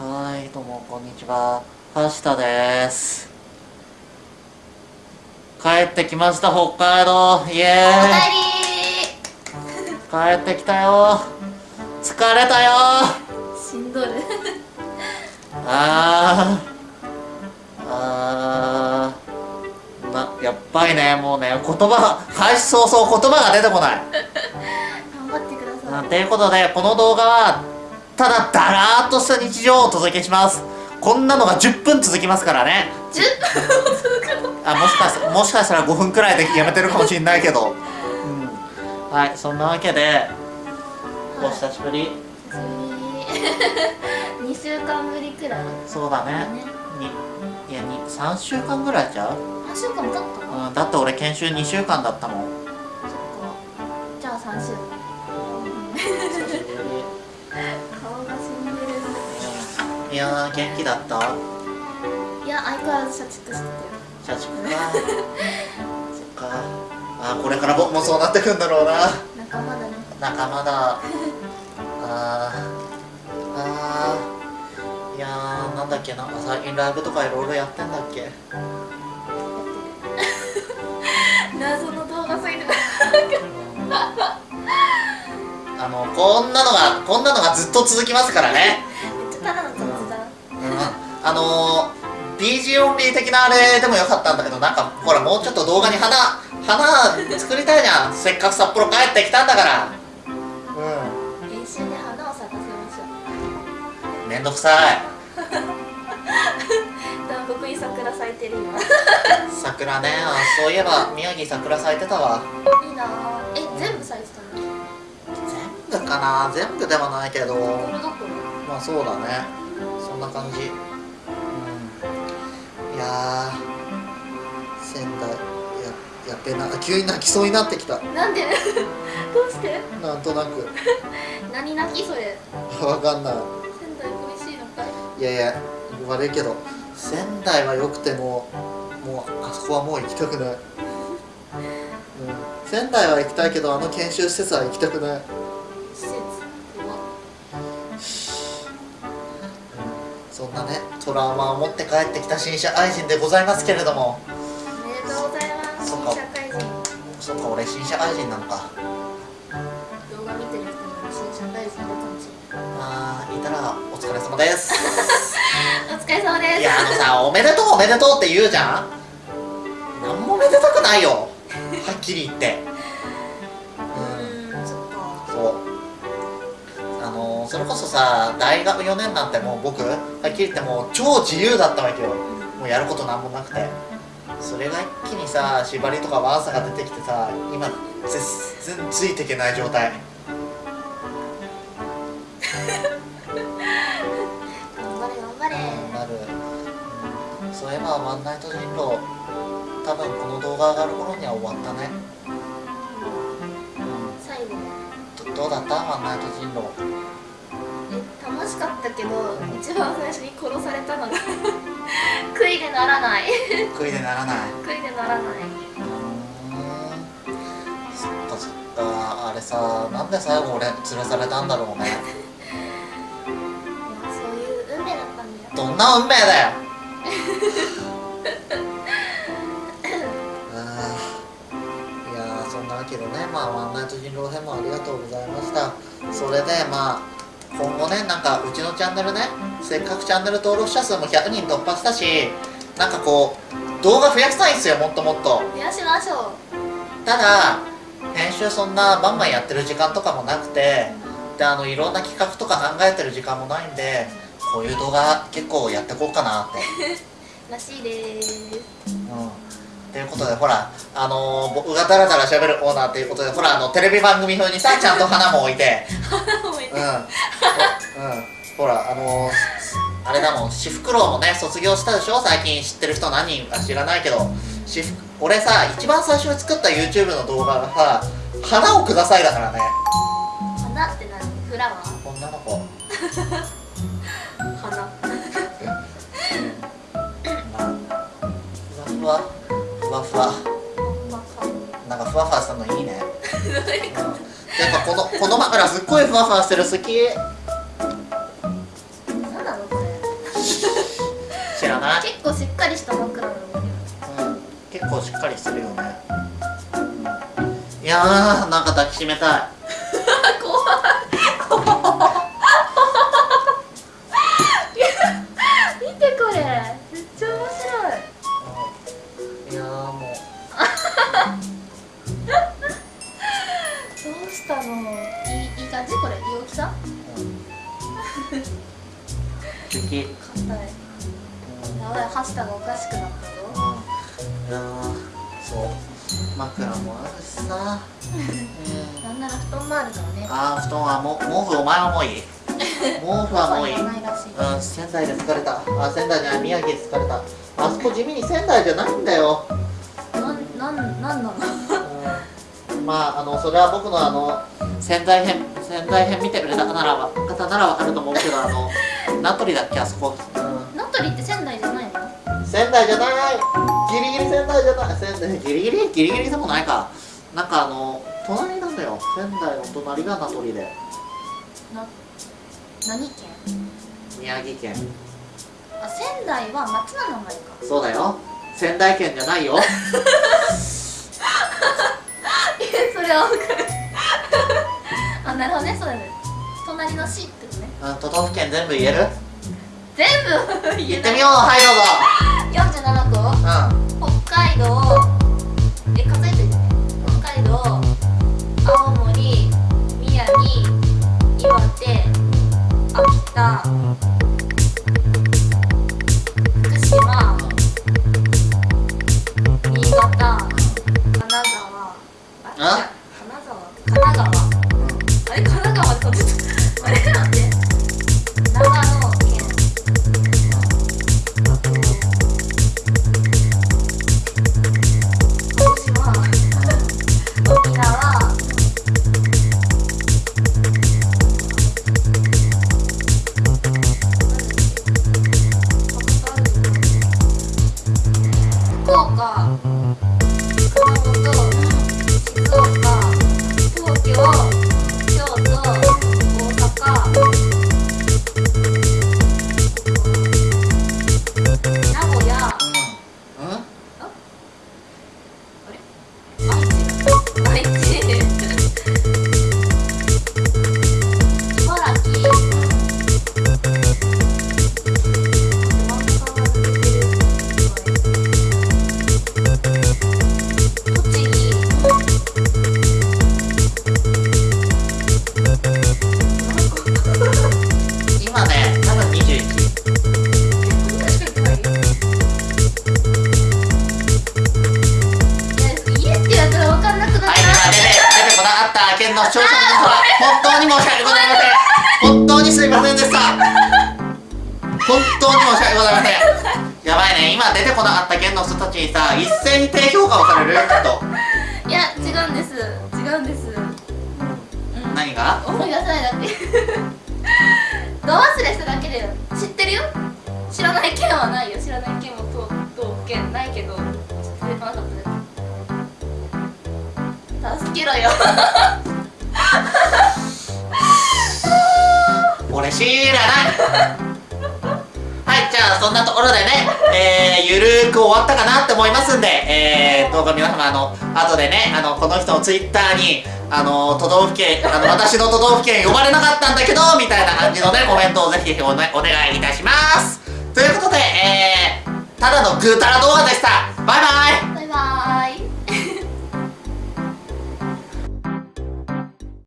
はいどうもこんにちは。はしたです。帰ってきました北海道。イエーイ。帰ってきたよ。疲れたよ。しんどるあー。あー。なやっぱりねもうね言葉開始早々言葉が出てこない。頑張ってください。ということでこの動画はただだらーっとした日常をお届けします。こんなのが10分続きますからね。10分も続くの？あもしかしたもしかしたら5分くらいでやめてるかもしれないけど、うん、はいそんなわけでお久しぶり。久しぶり2週間ぶりくらい。そうだね。ね。にいやに3週間ぐらいちゃう、何週間も経った？のうん、だって俺研修2週間だったもん。そっか。じゃあ3週。久いやー元気だった？いや相変わらず社畜してたよ。社畜か。そっか。あーこれから僕もそうなってくんだろうな。仲間だね。仲間だ。あーあー。いやーなんだっけな。んか最近ライブとかいろいろやってんだっけ？謎の動画すぎるあのこんなのがこんなのがずっと続きますからねあのー、BG オンリー的なあれでもよかったんだけどなんかほらもうちょっと動画に花花作りたいじゃん。せっかく札幌帰ってきたんだから。う練習で花を咲かせましょんめんどくさい。う南国に桜咲いてる今。桜ね。あそういえば宮城桜咲いてたわ。いいな。ぁえ全部咲いてたの？全部かな。全部ではないけど。まあそうだね。そんな感じえな急に泣きそうになってきた。ろなんで？どうして？なんとなく。何泣きそれ？わかんない。仙台恋しいのかい？いやいや悪いけど。仙台は良くてももうあそこはもう行きたくない、うん、仙台は行きたいけどあの研修施設は行きたくない。施設？そんなねトラウマを持って帰ってきた新社愛人でございますけれども新社愛人なのか。動画見てる人も新社会人いるかもしれないあーいたらお疲れ様です。お疲れ様です。いやあのさおめでとうおめでとうって言うじゃん。なんもめでたくないよ。はっきり言って。うん。そっか。そう。あのそれこそさ大学4年なんてもう僕はっきり言ってもう超自由だったわけよ。もうやることなんもなくてそれが一気にさ縛りとかワーサが出てきてさ今全然ついていけない状態。頑張れ頑張れ。なる、うんそういえばワンナイト人狼多分この動画上がる頃には終わったね、う最後ん、どどうだった？ワンナイト人狼え楽しかったけど一番最初に殺されたのが 悔いでならない。悔いでならない。悔いでならない。そっかそっか。あれさなんで最後俺連れされたんだろうね。いやそういう運命だったんだよ。どんな運命だよ。いやーそんなわけでねまあワンナイト人狼編もありがとうございました。それでまあ今後ねなんかうちのチャンネルねせっかくチャンネル登録者数も100人突破したしなんかこう動画増やしたいんですよもっともっと。増やしましょただ編集そんなバンバンやってる時間とかもなくてであのいろんな企画とか考えてる時間もないんでこういう動画結構やってこうかなって。う らしいでーす。うんということでほらあのー僕がダラダラ喋るオーナーということでほらあのテレビ番組風にさ ちゃんと花も置いて。うん、うん、ほらあのーあれだもん私服郎もね卒業したでしょ？最近知ってる人何人か知らないけど。私服俺さ一番最初に作った YouTube の動画がさ「花をください」だからね。花って何？フラワー？女の子。花。ふわふわふわふわ。まあなんかふわふわしたのいいね。うんていうかこのこの枕すっごいふわふわしてる好き。何なのこれ。知らない？結構しっかりした枕なんだけどうん。結構しっかりしてるよね、うん、いやーなんか抱きしめたいれいい大きさ 素敵硬い。やばいハッシュタグおかしくなったぞ。いやーそう。枕もあるしさ、うん、なんなら布団もあるからね。あー布団はも毛布お前はもういい。毛布はもういい。そうは言わないらしい。うん仙台で疲れた。あ仙台じゃない宮城で疲れた。あそこ地味に仙台じゃないんだよ。なんなんなんなの？うん。まああのそれは僕のあの仙台編仙台編見てくれた方ならば方ならわかると思うけどあの名取だっけあそこ、うん、名取って仙台じゃないの？仙台じゃない。ギリギリ仙台じゃない。仙台ギリギリギリギリでもないか。なんかあの隣なんだよ。仙台の隣が名取で。な何県？宮城県。あ仙台は町の名前か。そうだよ。仙台県じゃないよ。えそれは分かるあなるほどね。そうだね。隣の市ってことね。うん。都道府県全部言える？全部言言ってみようはいど47個うぞうん。北海道。え数えてね北海道。青森。宮城。岩手。秋田。福島。新潟。金沢。あ？あれ 当に申し訳ございません。本当にすいません。でした本当に申し訳ございません。やばいね。今出てこなかった県の人たちにさ一斉に低評価をされるよきっと。いや違うんです。違うんです。うん。何が？思い出せないだけ。ど忘れしただけだよ。知ってるよ。知らない県はないよ。知らない県も都道府県ないけど。出てこなかったです。助けろよ知らな。いはいじゃあそんなところでね、えー、ゆるーく終わったかなって思いますんで、えー、どうか皆様あの後でねあのこの人のツイッターにあの都道府県あの私の都道府県呼ばれなかったんだけどみたいな感じのねコメントをぜひお,、ね、お願いいたします。ということで、えー、ただのぐーたら動画でした。バイバイ。